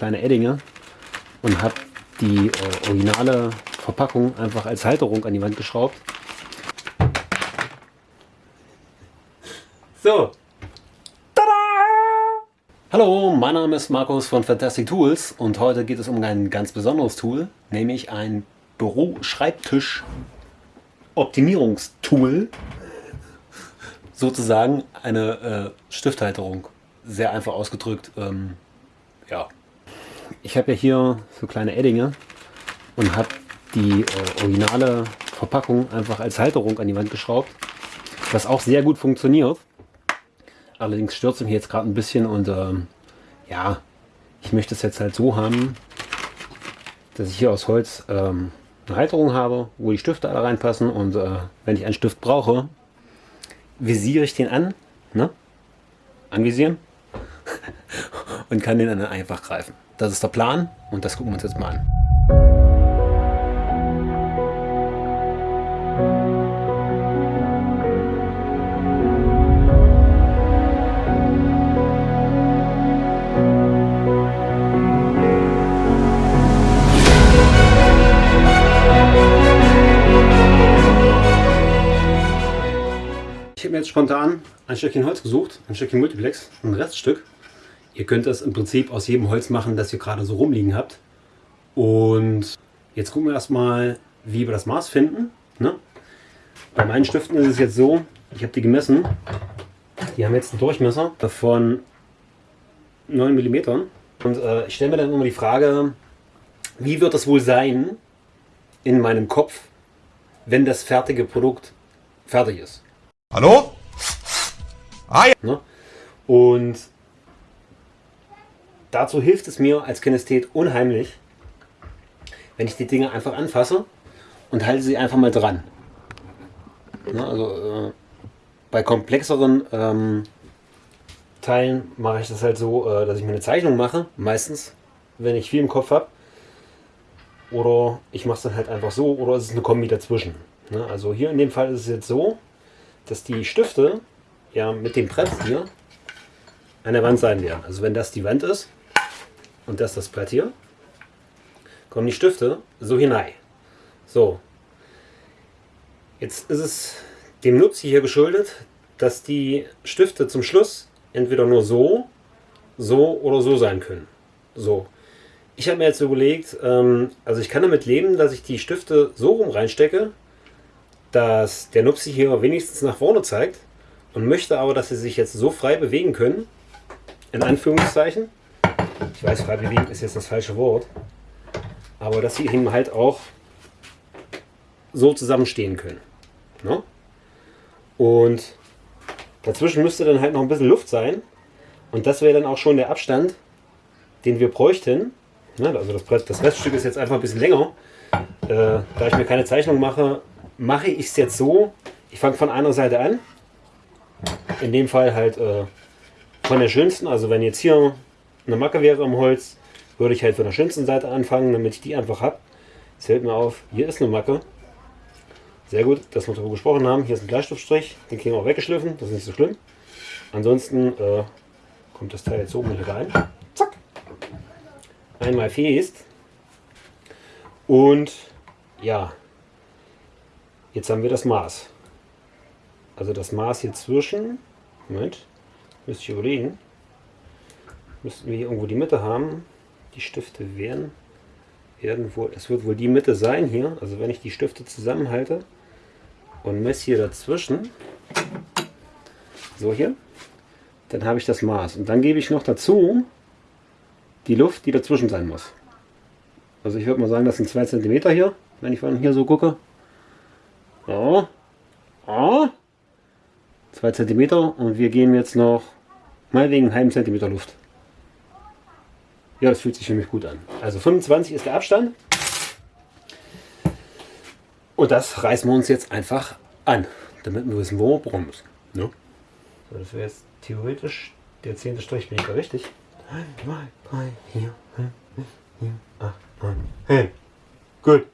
kleine Eddinge und habe die äh, originale Verpackung einfach als Halterung an die Wand geschraubt. So. Tada! Hallo, mein Name ist Markus von Fantastic Tools und heute geht es um ein ganz besonderes Tool, nämlich ein Büro-Schreibtisch-Optimierungstool. Sozusagen eine äh, Stifthalterung. Sehr einfach ausgedrückt. Ähm, ja. Ich habe ja hier so kleine Eddinge und habe die äh, originale Verpackung einfach als Halterung an die Wand geschraubt, was auch sehr gut funktioniert. Allerdings stört es mich jetzt gerade ein bisschen und ähm, ja, ich möchte es jetzt halt so haben, dass ich hier aus Holz ähm, eine Halterung habe, wo die Stifte alle reinpassen und äh, wenn ich einen Stift brauche, visiere ich den an, ne? anvisieren und kann den dann einfach greifen. Das ist der Plan und das gucken wir uns jetzt mal an. Ich habe mir jetzt spontan ein Stückchen Holz gesucht, ein Stückchen Multiplex, ein Reststück. Ihr könnt das im Prinzip aus jedem Holz machen, das ihr gerade so rumliegen habt. Und jetzt gucken wir erstmal, wie wir das Maß finden. Ne? Bei meinen Stiften ist es jetzt so, ich habe die gemessen. Die haben jetzt einen Durchmesser von 9 mm. Und äh, ich stelle mir dann immer die Frage, wie wird das wohl sein in meinem Kopf, wenn das fertige Produkt fertig ist. Hallo? Ah ja. Ne? Und dazu hilft es mir als Kinesthet unheimlich, wenn ich die Dinge einfach anfasse und halte sie einfach mal dran. Ne? Also äh, bei komplexeren ähm, Teilen mache ich das halt so, äh, dass ich mir eine Zeichnung mache, meistens, wenn ich viel im Kopf habe. Oder ich mache es dann halt einfach so, oder es ist eine Kombi dazwischen. Ne? Also hier in dem Fall ist es jetzt so, dass die Stifte ja mit dem Brett hier an der Wand sein werden. Also wenn das die Wand ist und das das Brett hier, kommen die Stifte so hinein. So, jetzt ist es dem Nutzi hier geschuldet, dass die Stifte zum Schluss entweder nur so, so oder so sein können. So. Ich habe mir jetzt überlegt, ähm, also ich kann damit leben, dass ich die Stifte so rum reinstecke, dass der Nupsi hier wenigstens nach vorne zeigt und möchte aber, dass sie sich jetzt so frei bewegen können, in Anführungszeichen. Ich weiß, frei bewegen ist jetzt das falsche Wort, aber dass sie eben halt auch so zusammenstehen können. Ne? Und dazwischen müsste dann halt noch ein bisschen Luft sein und das wäre dann auch schon der Abstand, den wir bräuchten. Ne? Also das, das Reststück ist jetzt einfach ein bisschen länger. Äh, da ich mir keine Zeichnung mache, mache ich es jetzt so, ich fange von einer Seite an. In dem Fall halt äh, von der schönsten, also wenn jetzt hier eine Macke wäre im Holz, würde ich halt von der schönsten Seite anfangen, damit ich die einfach habe. Es fällt mir auf, hier ist eine Macke. Sehr gut, dass wir darüber gesprochen haben. Hier ist ein Bleistiftstrich, den kriegen wir auch weggeschliffen, das ist nicht so schlimm. Ansonsten äh, kommt das Teil jetzt oben hier rein. Zack. Einmal fest. Und ja, Jetzt haben wir das Maß. Also das Maß hier zwischen, Moment, müsste ich überlegen, müssten wir hier irgendwo die Mitte haben. Die Stifte werden, werden wohl, das wird wohl die Mitte sein hier. Also wenn ich die Stifte zusammenhalte und messe hier dazwischen, so hier, dann habe ich das Maß. Und dann gebe ich noch dazu die Luft, die dazwischen sein muss. Also ich würde mal sagen, das sind 2 cm hier, wenn ich von hier so gucke. So. Oh. 2 cm und wir geben jetzt noch mal wegen einen halben Zentimeter Luft. Ja, das fühlt sich für mich gut an. Also 25 ist der Abstand. Und das reißen wir uns jetzt einfach an, damit wir wissen, wo wir bohren müssen. Ne? So, das wäre jetzt theoretisch der zehnte Strich, bin ich da richtig? 1, 2, 3, 4, 5, 6, 7, 8, 9, 10. Gut.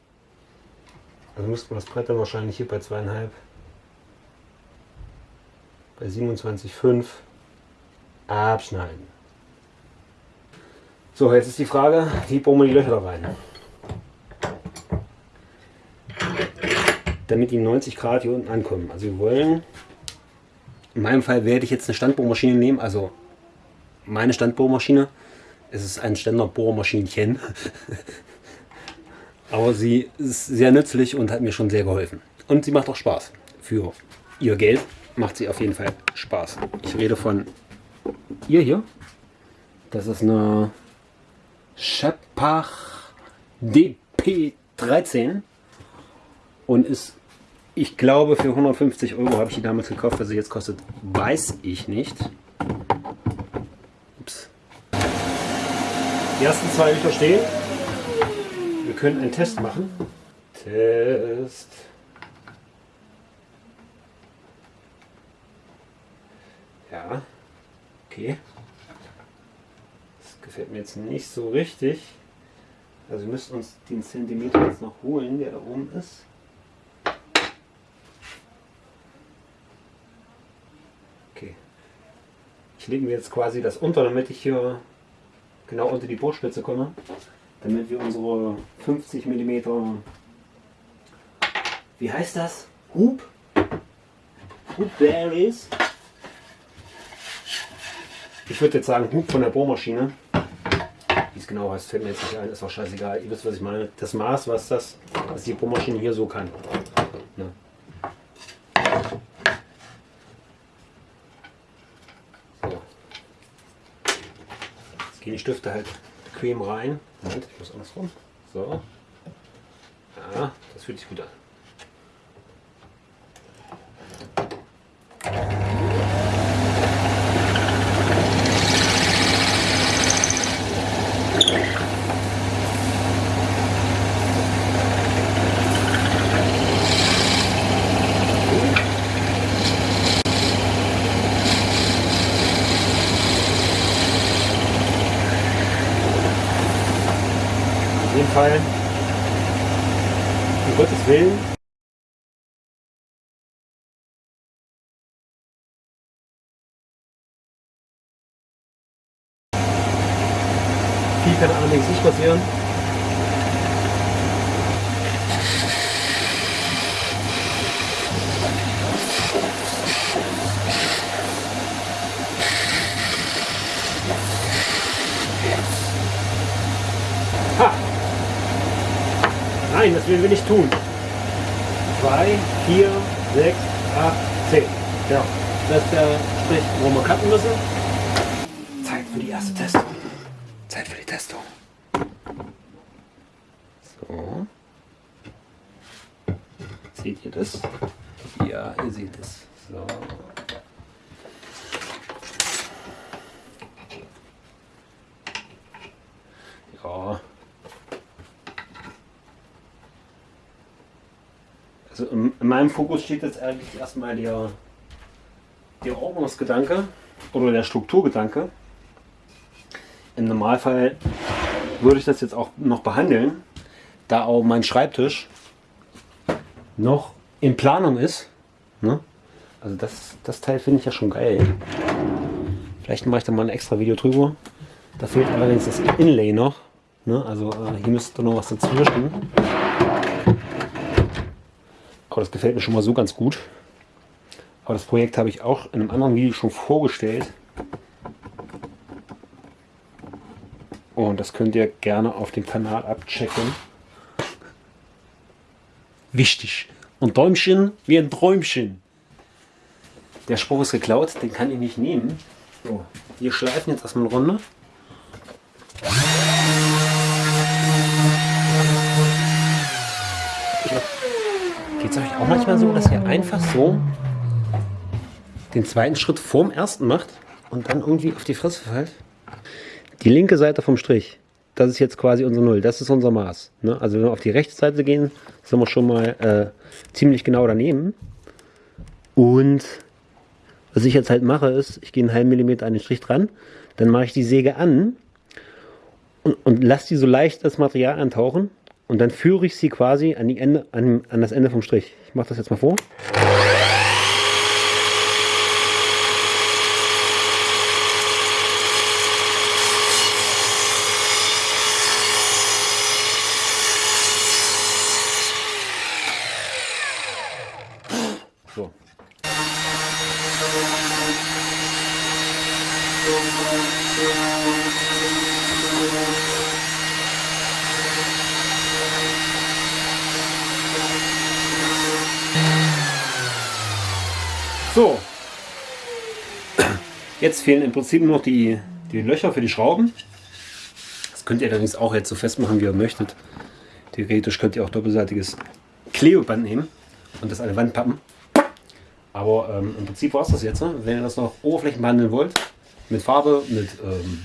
Also müsste man das Brett dann wahrscheinlich hier bei zweieinhalb, bei 27,5 abschneiden. So, jetzt ist die Frage, wie bohren wir die Löcher da rein? Damit die 90 Grad hier unten ankommen. Also wir wollen, in meinem Fall werde ich jetzt eine Standbohrmaschine nehmen, also meine Standbohrmaschine. Es ist ein Standardbohrmaschinchen. Aber sie ist sehr nützlich und hat mir schon sehr geholfen. Und sie macht auch Spaß. Für ihr Geld macht sie auf jeden Fall Spaß. Ich rede von ihr hier. Das ist eine Shepach DP13 und ist, ich glaube, für 150 Euro habe ich die damals gekauft. Was sie jetzt kostet, weiß ich nicht. Ups. Die ersten zwei Löcher stehen. Wir können einen Test machen. Test. Ja, okay. Gefällt mir jetzt nicht so richtig. Also wir müssen uns den Zentimeter jetzt noch holen, der da oben ist. Okay. Ich lege mir jetzt quasi das unter, damit ich hier genau unter die Bohrspitze komme. Damit wir unsere 50 mm, wie heißt das? Hub? Hub Berries ich würde jetzt sagen, Hub von der Bohrmaschine. Es genau heißt, fällt mir jetzt nicht ein, ist auch scheißegal. Ihr wisst, was ich meine. Das Maß, was das, was die Bohrmaschine hier so kann. Ne? So. Jetzt gehen die Stifte halt bequem rein. Moment, ich muss andersrum. So. Ja, das fühlt sich gut an. Fall. Um Gottes Willen. Viel kann allerdings nicht passieren. Nein, das will wir nicht tun. 2, 4, 6, 8, 10. Ja, das ist der Strich, wo wir cutten müssen. Zeit für die erste Testung. Zeit für die Testung. So. Seht ihr das? Ja, ihr seht es. So. Ja. Also in, meinem Fokus steht jetzt eigentlich erstmal der, der Ordnungsgedanke oder der Strukturgedanke. Im Normalfall würde ich das jetzt auch noch behandeln, da auch mein Schreibtisch noch in Planung ist. Ne? Also das, das Teil finde ich ja schon geil. Vielleicht mache ich da mal ein extra Video drüber. Da fehlt allerdings das Inlay noch. Ne? Also äh, hier müsste noch was dazwischen. Aber das gefällt mir schon mal so ganz gut. Aber das Projekt habe ich auch in einem anderen Video schon vorgestellt. Und das könnt ihr gerne auf dem Kanal abchecken. Wichtig. Und Däumchen wie ein Träumchen. Der Spruch ist geklaut, den kann ich nicht nehmen. So, wir schleifen jetzt erstmal eine Runde. Geht es euch auch manchmal so, dass ihr einfach so den zweiten Schritt vorm ersten macht und dann irgendwie auf die Fresse fällt? Die linke Seite vom Strich, das ist jetzt quasi unser Null, das ist unser Maß. Ne? Also wenn wir auf die rechte Seite gehen, sind wir schon mal äh, ziemlich genau daneben. Und was ich jetzt halt mache, ist, ich gehe einen halben Millimeter an den Strich dran, dann mache ich die Säge an und, und lasse die so leicht das Material antauchen und dann führe ich sie quasi an, die Ende, an, an das Ende vom Strich. Ich mache das jetzt mal vor. So, jetzt fehlen im Prinzip nur noch die, die Löcher für die Schrauben. Das könnt ihr allerdings auch jetzt so festmachen, wie ihr möchtet. Theoretisch könnt ihr auch doppelseitiges Klebeband nehmen und das an die Wand pappen. Aber ähm, im Prinzip war es das jetzt. Ne? Wenn ihr das noch Oberflächen behandeln wollt, mit Farbe, mit ähm,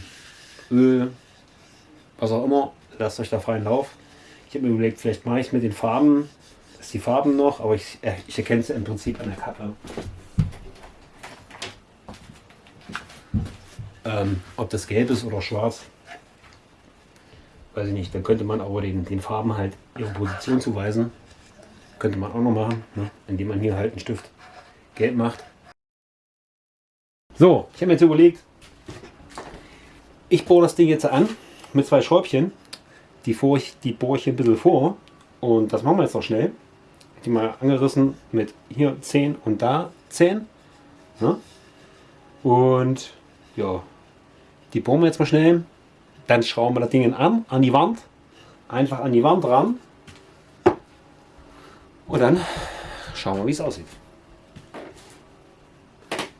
Öl, was auch immer, lasst euch da freien Lauf. Ich habe mir überlegt, vielleicht mache ich mit den Farben, das ist die Farben noch, aber ich, äh, ich erkenne es im Prinzip an der Kappe. Ähm, ob das gelb ist oder schwarz, weiß ich nicht. Dann könnte man aber den, den Farben halt ihre Position zuweisen. Könnte man auch noch machen, ne? indem man hier halt einen Stift gelb macht. So, ich habe mir jetzt überlegt, ich bohre das Ding jetzt an mit zwei Schräubchen. Die, bohre ich, die bohre ich ein bisschen vor. Und das machen wir jetzt noch schnell. Die mal angerissen mit hier 10 und da 10. Ne? Und ja, die bohren wir jetzt mal schnell. Dann schrauben wir das Ding an, an die Wand. Einfach an die Wand ran. Und dann schauen wir, wie es aussieht.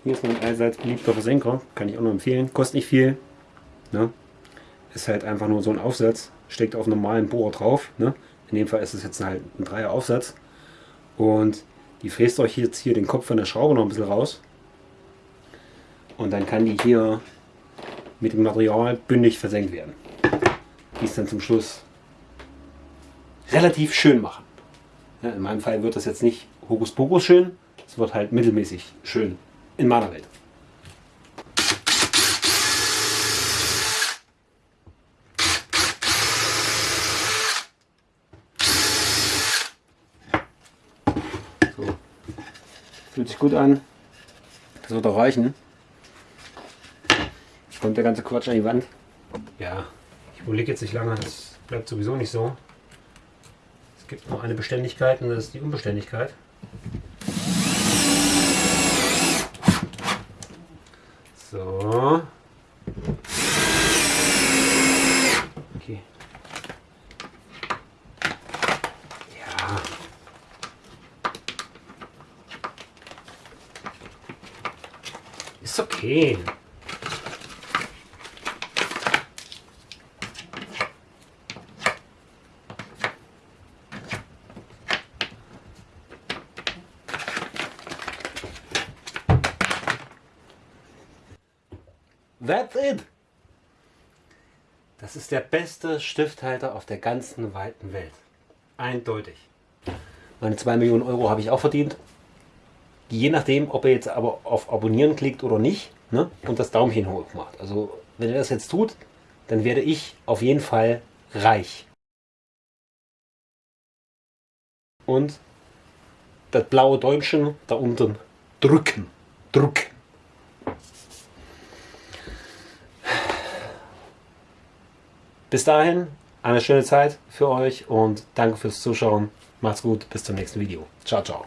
Hier ist mein allseits beliebter Versenker. Kann ich auch nur empfehlen. Kostet nicht viel. Ne? Ist halt einfach nur so ein Aufsatz. Steckt auf normalen Bohrer drauf. Ne? In dem Fall ist es jetzt halt ein Dreier Aufsatz. Und die fräst euch jetzt hier den Kopf von der Schraube noch ein bisschen raus. Und dann kann die hier mit dem Material bündig versenkt werden. Die es dann zum Schluss relativ schön machen. Ja, in meinem Fall wird das jetzt nicht Hokuspokus schön, es wird halt mittelmäßig schön in meiner Welt. Fühlt sich gut an. Das wird auch reichen. Kommt der ganze Quatsch an die Wand. Ja, ich überlege jetzt nicht lange, das bleibt sowieso nicht so. Es gibt noch eine Beständigkeit und das ist die Unbeständigkeit. So. Okay. Ja. Ist okay. That's it. Das ist der beste Stifthalter auf der ganzen weiten Welt. Eindeutig. Meine 2 Millionen Euro habe ich auch verdient. Je nachdem, ob ihr jetzt aber auf Abonnieren klickt oder nicht ne? und das Daumen hoch macht. Also wenn ihr das jetzt tut, dann werde ich auf jeden Fall reich. Und das blaue Däumchen da unten drücken. Drücken. Bis dahin eine schöne Zeit für euch und danke fürs Zuschauen. Macht's gut, bis zum nächsten Video. Ciao, ciao.